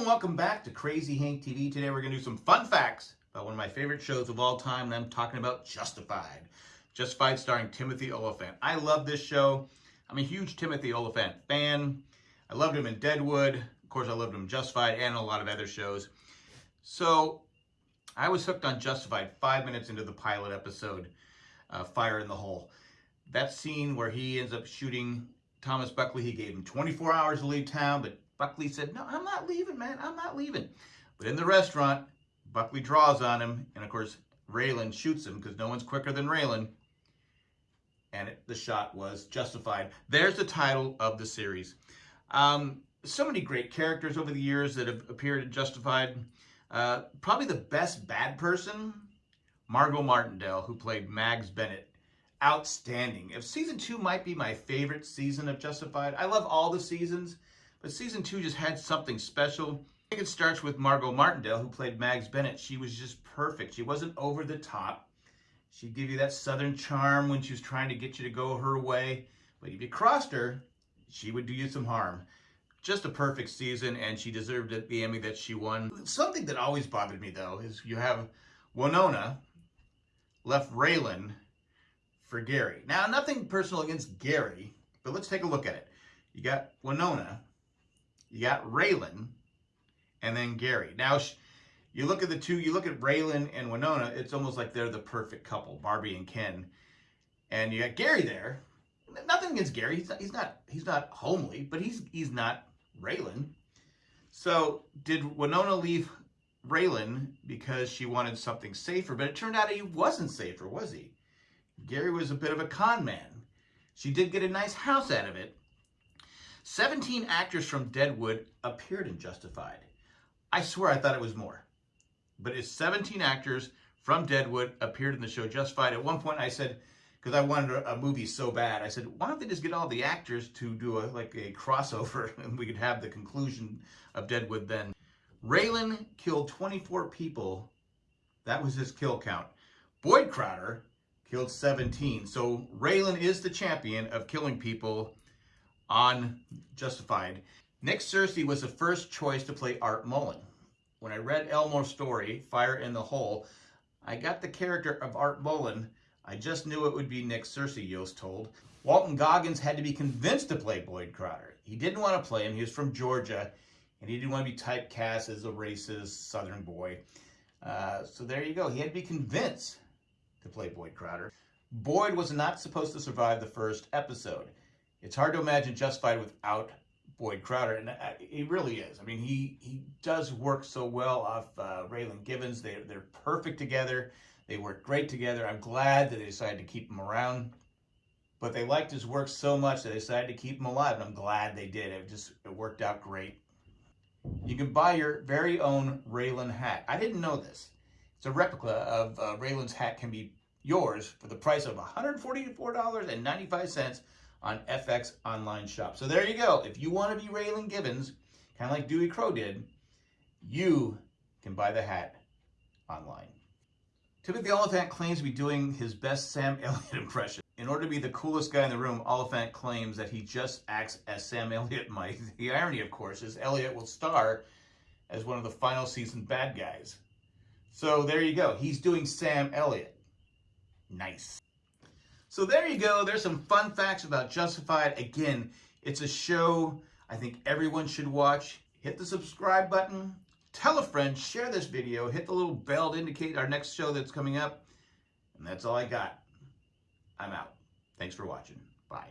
and welcome back to Crazy Hank TV. Today we're going to do some fun facts about one of my favorite shows of all time, and I'm talking about Justified. Justified starring Timothy Olyphant. I love this show. I'm a huge Timothy Olyphant fan. I loved him in Deadwood. Of course, I loved him in Justified and a lot of other shows. So I was hooked on Justified five minutes into the pilot episode, uh, Fire in the Hole. That scene where he ends up shooting Thomas Buckley, he gave him 24 hours to leave town, but Buckley said, no, I'm not leaving, man. I'm not leaving. But in the restaurant, Buckley draws on him. And of course, Raylan shoots him because no one's quicker than Raylan. And it, the shot was justified. There's the title of the series. Um, so many great characters over the years that have appeared in Justified. Uh, probably the best bad person, Margo Martindale, who played Mags Bennett. Outstanding. If season two might be my favorite season of Justified, I love all the seasons. But season two just had something special. I think it starts with Margo Martindale, who played Mags Bennett. She was just perfect. She wasn't over the top. She'd give you that southern charm when she was trying to get you to go her way. But if you crossed her, she would do you some harm. Just a perfect season, and she deserved it, the Emmy that she won. Something that always bothered me, though, is you have Winona left Raylan for Gary. Now, nothing personal against Gary, but let's take a look at it. You got Winona, you got Raylan, and then Gary. Now, you look at the two, you look at Raylan and Winona, it's almost like they're the perfect couple, Barbie and Ken. And you got Gary there. Nothing against Gary. He's not, he's not, he's not homely, but he's, he's not Raylan. So did Winona leave Raylan because she wanted something safer? But it turned out he wasn't safer, was he? Gary was a bit of a con man. She did get a nice house out of it, 17 actors from Deadwood appeared in Justified. I swear I thought it was more. But it's 17 actors from Deadwood appeared in the show Justified. At one point I said, because I wanted a, movie so bad, I said, why don't they just get all the actors to do a like a crossover and we could have the conclusion of Deadwood then. Raylan killed 24 people. That was his kill count. Boyd Crowder killed 17. So Raylan is the champion of killing people on Justified. Nick Searcy was the first choice to play Art Mullen. When I read Elmore's story, Fire in the Hole, I got the character of Art Mullen. I just knew it would be Nick Searcy, Yost told. Walton Goggins had to be convinced to play Boyd Crowder. He didn't want to play him. He was from Georgia, and he didn't want to be typecast as a racist Southern boy. Uh, so there you go. He had to be convinced to play Boyd Crowder. Boyd was not supposed to survive the first episode. It's hard to imagine Justified without Boyd Crowder, and he really is. I mean, he he does work so well off uh, Raylan Givens. They they're perfect together. They work great together. I'm glad that they decided to keep him around, but they liked his work so much that they decided to keep him alive, and I'm glad they did. It just it worked out great. You can buy your very own Raylan hat. I didn't know this. It's a replica of uh, Raylan's hat can be yours for the price of $144.95 on FX Online Shop. So there you go. If you want to be Raylan Givens, kind of like Dewey Crowe did, you can buy the hat online. Timothy Olyphant claims to be doing his best Sam Elliott impression. In order to be the coolest guy in the room, Olyphant claims that he just acts as Sam Elliott might. The irony, of course, is Elliott will star as one of the final season bad guys. So there you go. He's doing Sam Elliott. Nice. So there you go. There's some fun facts about Justified. Again, it's a show I think everyone should watch. Hit the subscribe button. Tell a friend. Share this video. Hit the little bell to indicate our next show that's coming up. And that's all I got. I'm out. Thanks for watching. Bye.